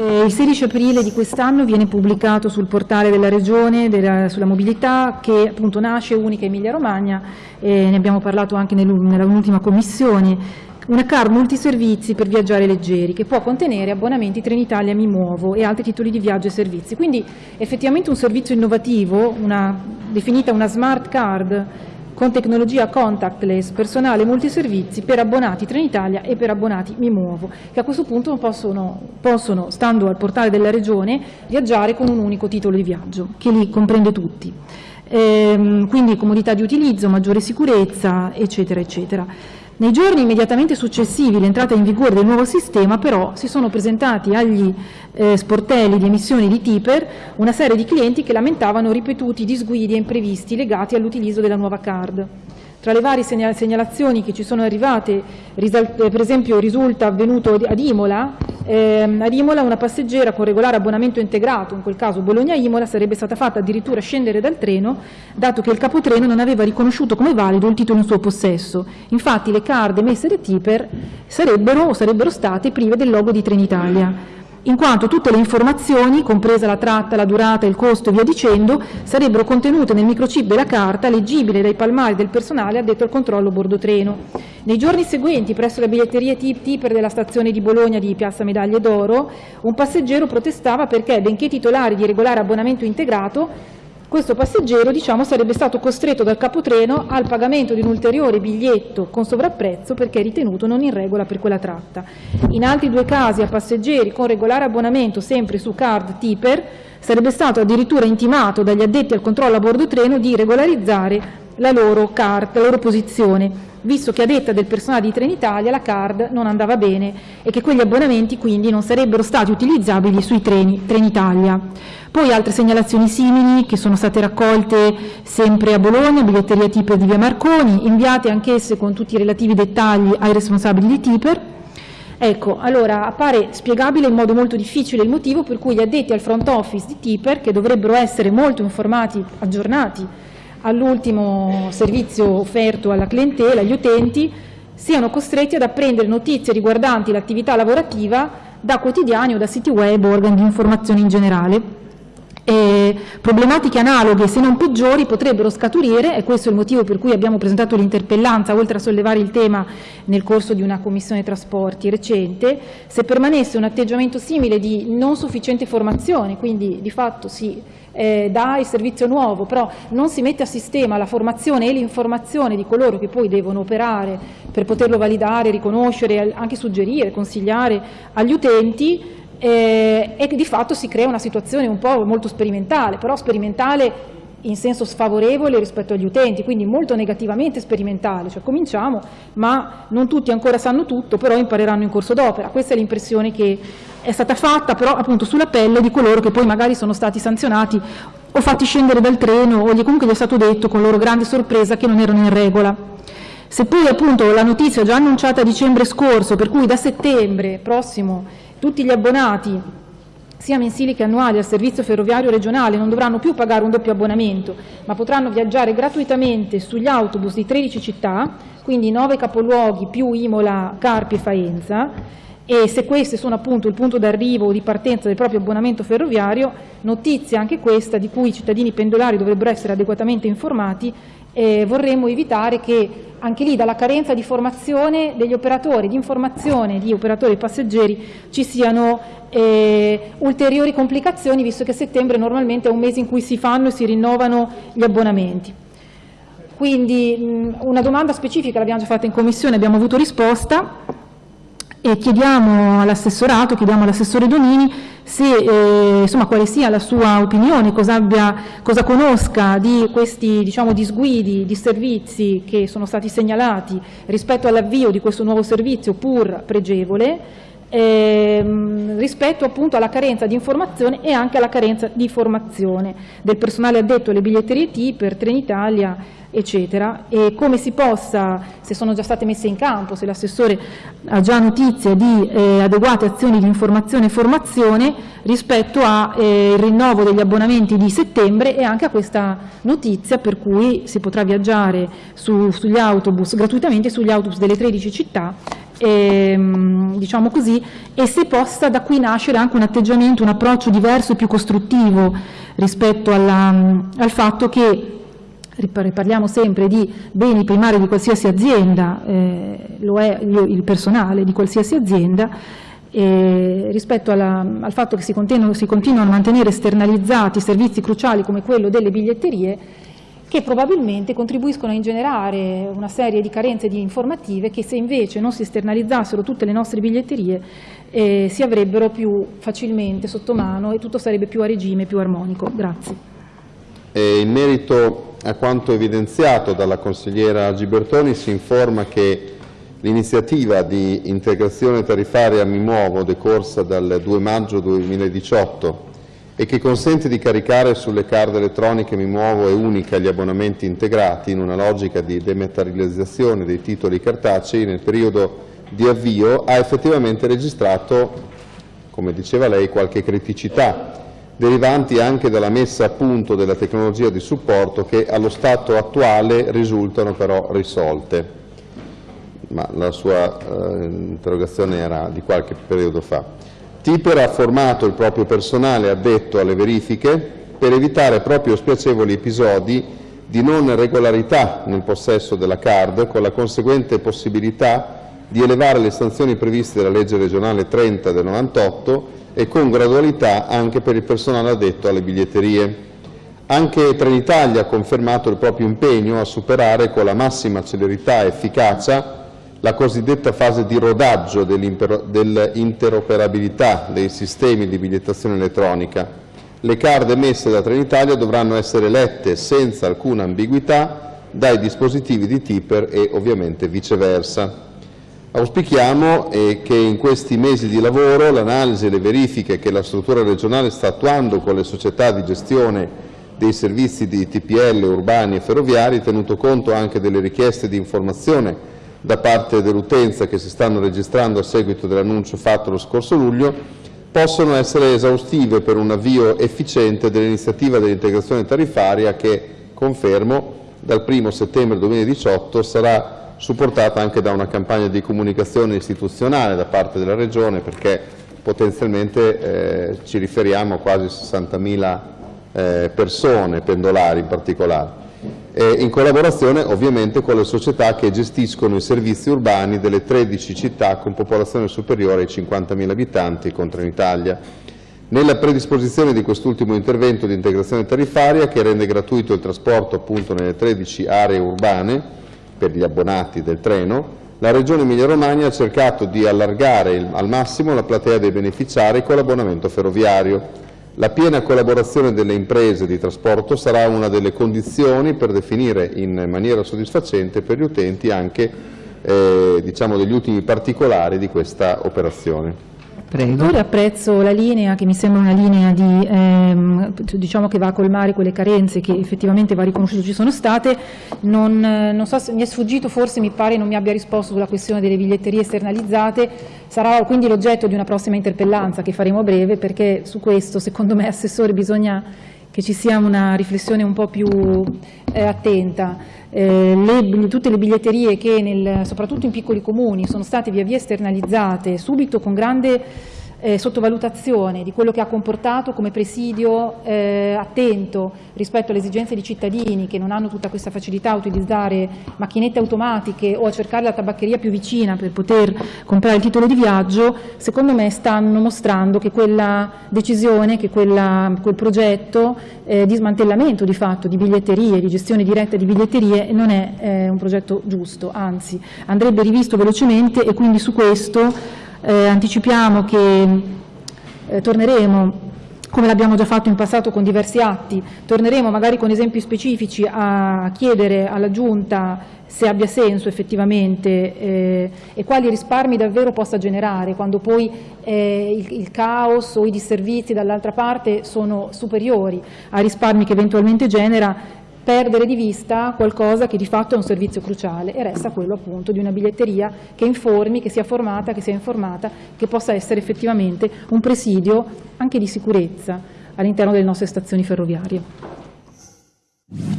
Eh, il 16 aprile di quest'anno viene pubblicato sul portale della Regione della, sulla mobilità che appunto nasce unica Emilia Romagna, eh, ne abbiamo parlato anche nell'ultima commissione, una card multiservizi per viaggiare leggeri che può contenere abbonamenti Trenitalia Mi Muovo e altri titoli di viaggio e servizi. Quindi effettivamente un servizio innovativo, una, definita una smart card con tecnologia contactless, personale multiservizi per abbonati Trenitalia e per abbonati Mi Muovo, che a questo punto possono, possono, stando al portale della Regione, viaggiare con un unico titolo di viaggio, che li comprende tutti. Ehm, quindi comodità di utilizzo, maggiore sicurezza, eccetera, eccetera. Nei giorni immediatamente successivi all'entrata in vigore del nuovo sistema però si sono presentati agli eh, sportelli di emissione di Tiper una serie di clienti che lamentavano ripetuti disguidi e imprevisti legati all'utilizzo della nuova card. Tra le varie segnalazioni che ci sono arrivate, per esempio risulta avvenuto ad Imola, ehm, ad Imola una passeggera con regolare abbonamento integrato, in quel caso Bologna-Imola, sarebbe stata fatta addirittura scendere dal treno, dato che il capotreno non aveva riconosciuto come valido il titolo in suo possesso. Infatti le card emesse da Tiper sarebbero, sarebbero state prive del logo di Trenitalia in quanto tutte le informazioni, compresa la tratta, la durata, il costo e via dicendo, sarebbero contenute nel microchip della carta, leggibile dai palmari del personale addetto al controllo bordo treno. Nei giorni seguenti, presso la biglietteria Tipper della stazione di Bologna di Piazza Medaglie d'Oro, un passeggero protestava perché, benché titolare di regolare abbonamento integrato, questo passeggero diciamo, sarebbe stato costretto dal capotreno al pagamento di un ulteriore biglietto con sovrapprezzo perché ritenuto non in regola per quella tratta. In altri due casi a passeggeri con regolare abbonamento sempre su card Tipper sarebbe stato addirittura intimato dagli addetti al controllo a bordo treno di regolarizzare la loro, card, la loro posizione, visto che a detta del personale di Trenitalia la card non andava bene e che quegli abbonamenti quindi non sarebbero stati utilizzabili sui treni Trenitalia. Poi altre segnalazioni simili che sono state raccolte sempre a Bologna, biglietteria Tipper di via Marconi, inviate anch'esse con tutti i relativi dettagli ai responsabili di Tipper. Ecco, allora appare spiegabile in modo molto difficile il motivo per cui gli addetti al front office di Tipper, che dovrebbero essere molto informati, aggiornati all'ultimo servizio offerto alla clientela, agli utenti, siano costretti ad apprendere notizie riguardanti l'attività lavorativa da quotidiani o da siti web o organi di informazione in generale. E problematiche analoghe, se non peggiori, potrebbero scaturire, e questo è il motivo per cui abbiamo presentato l'interpellanza, oltre a sollevare il tema nel corso di una commissione trasporti recente, se permanesse un atteggiamento simile di non sufficiente formazione, quindi di fatto si eh, dà il servizio nuovo, però non si mette a sistema la formazione e l'informazione di coloro che poi devono operare per poterlo validare, riconoscere, anche suggerire, consigliare agli utenti, eh, e di fatto si crea una situazione un po' molto sperimentale, però sperimentale in senso sfavorevole rispetto agli utenti, quindi molto negativamente sperimentale, cioè cominciamo ma non tutti ancora sanno tutto, però impareranno in corso d'opera, questa è l'impressione che è stata fatta però appunto sulla pelle di coloro che poi magari sono stati sanzionati o fatti scendere dal treno o comunque gli è stato detto con loro grande sorpresa che non erano in regola. Se poi appunto la notizia già annunciata a dicembre scorso, per cui da settembre prossimo tutti gli abbonati, sia mensili che annuali, al servizio ferroviario regionale non dovranno più pagare un doppio abbonamento, ma potranno viaggiare gratuitamente sugli autobus di 13 città, quindi 9 capoluoghi più Imola, Carpi e Faenza, e se questi sono appunto il punto d'arrivo o di partenza del proprio abbonamento ferroviario, notizia anche questa di cui i cittadini pendolari dovrebbero essere adeguatamente informati, eh, vorremmo evitare che anche lì dalla carenza di formazione degli operatori, di informazione di operatori passeggeri ci siano eh, ulteriori complicazioni visto che settembre normalmente è un mese in cui si fanno e si rinnovano gli abbonamenti. Quindi mh, una domanda specifica l'abbiamo già fatta in commissione, abbiamo avuto risposta e chiediamo all'assessorato, chiediamo all'assessore Donini se, eh, insomma, quale sia la sua opinione, cosa, abbia, cosa conosca di questi diciamo, disguidi di servizi che sono stati segnalati rispetto all'avvio di questo nuovo servizio pur pregevole, ehm, rispetto appunto alla carenza di informazione e anche alla carenza di formazione. Del personale addetto alle biglietterie T per Trenitalia eccetera, e come si possa, se sono già state messe in campo, se l'assessore ha già notizia di eh, adeguate azioni di informazione e formazione rispetto al eh, rinnovo degli abbonamenti di settembre e anche a questa notizia per cui si potrà viaggiare su, sugli autobus gratuitamente sugli autobus delle 13 città e, diciamo così, e se possa da qui nascere anche un atteggiamento, un approccio diverso e più costruttivo rispetto alla, al fatto che parliamo sempre di beni primari di qualsiasi azienda, eh, lo è il personale di qualsiasi azienda, e rispetto alla, al fatto che si si continuano a mantenere esternalizzati servizi cruciali come quello delle biglietterie, che probabilmente contribuiscono a ingenerare una serie di carenze di informative che se invece non si esternalizzassero tutte le nostre biglietterie eh, si avrebbero più facilmente sotto mano e tutto sarebbe più a regime, più armonico. Grazie. E in merito a quanto evidenziato dalla consigliera Gibertoni si informa che l'iniziativa di integrazione tariffaria Mi Muovo decorsa dal 2 maggio 2018 e che consente di caricare sulle card elettroniche Mi Muovo e unica gli abbonamenti integrati in una logica di dematerializzazione dei titoli cartacei nel periodo di avvio ha effettivamente registrato, come diceva lei, qualche criticità derivanti anche dalla messa a punto della tecnologia di supporto che allo stato attuale risultano però risolte. Ma la sua eh, interrogazione era di qualche periodo fa. Tiper ha formato il proprio personale addetto alle verifiche per evitare proprio spiacevoli episodi di non regolarità nel possesso della card, con la conseguente possibilità di elevare le sanzioni previste dalla legge regionale 30 del 98 e con gradualità anche per il personale addetto alle biglietterie. Anche Trenitalia ha confermato il proprio impegno a superare con la massima celerità e efficacia la cosiddetta fase di rodaggio dell'interoperabilità dei sistemi di bigliettazione elettronica. Le card emesse da Trenitalia dovranno essere lette senza alcuna ambiguità dai dispositivi di Tipper e ovviamente viceversa. Auspichiamo eh, che in questi mesi di lavoro l'analisi e le verifiche che la struttura regionale sta attuando con le società di gestione dei servizi di TPL urbani e ferroviari, tenuto conto anche delle richieste di informazione da parte dell'utenza che si stanno registrando a seguito dell'annuncio fatto lo scorso luglio, possono essere esaustive per un avvio efficiente dell'iniziativa dell'integrazione tariffaria che, confermo, dal 1 settembre 2018 sarà supportata anche da una campagna di comunicazione istituzionale da parte della Regione perché potenzialmente eh, ci riferiamo a quasi 60.000 eh, persone, pendolari in particolare, e in collaborazione ovviamente con le società che gestiscono i servizi urbani delle 13 città con popolazione superiore ai 50.000 abitanti con Trenitalia. Nella predisposizione di quest'ultimo intervento di integrazione tariffaria che rende gratuito il trasporto appunto nelle 13 aree urbane per gli abbonati del treno, la Regione Emilia-Romagna ha cercato di allargare al massimo la platea dei beneficiari con l'abbonamento ferroviario. La piena collaborazione delle imprese di trasporto sarà una delle condizioni per definire in maniera soddisfacente per gli utenti anche eh, diciamo degli ultimi particolari di questa operazione. Prego. Ora apprezzo la linea che mi sembra una linea di, ehm, diciamo che va a colmare quelle carenze che effettivamente va riconosciuto ci sono state. Non, non, so se mi è sfuggito, forse mi pare non mi abbia risposto sulla questione delle biglietterie esternalizzate. Sarà quindi l'oggetto di una prossima interpellanza che faremo a breve perché su questo secondo me Assessore bisogna che ci sia una riflessione un po' più eh, attenta. Eh, le, tutte le biglietterie che nel, soprattutto in piccoli comuni sono state via via esternalizzate subito con grande eh, sottovalutazione di quello che ha comportato come presidio eh, attento rispetto alle esigenze di cittadini che non hanno tutta questa facilità a utilizzare macchinette automatiche o a cercare la tabaccheria più vicina per poter comprare il titolo di viaggio, secondo me stanno mostrando che quella decisione, che quella, quel progetto eh, di smantellamento di fatto di biglietterie, di gestione diretta di biglietterie non è eh, un progetto giusto, anzi andrebbe rivisto velocemente e quindi su questo eh, anticipiamo che eh, torneremo come l'abbiamo già fatto in passato con diversi atti, torneremo magari con esempi specifici a chiedere alla Giunta se abbia senso effettivamente eh, e quali risparmi davvero possa generare quando poi eh, il, il, caos o i disservizi dall'altra parte sono superiori ai risparmi che eventualmente genera perdere di vista qualcosa che di fatto è un servizio cruciale e resta quello appunto di una biglietteria che informi, che sia formata, che sia informata, che possa essere effettivamente un presidio anche di sicurezza all'interno delle nostre stazioni ferroviarie.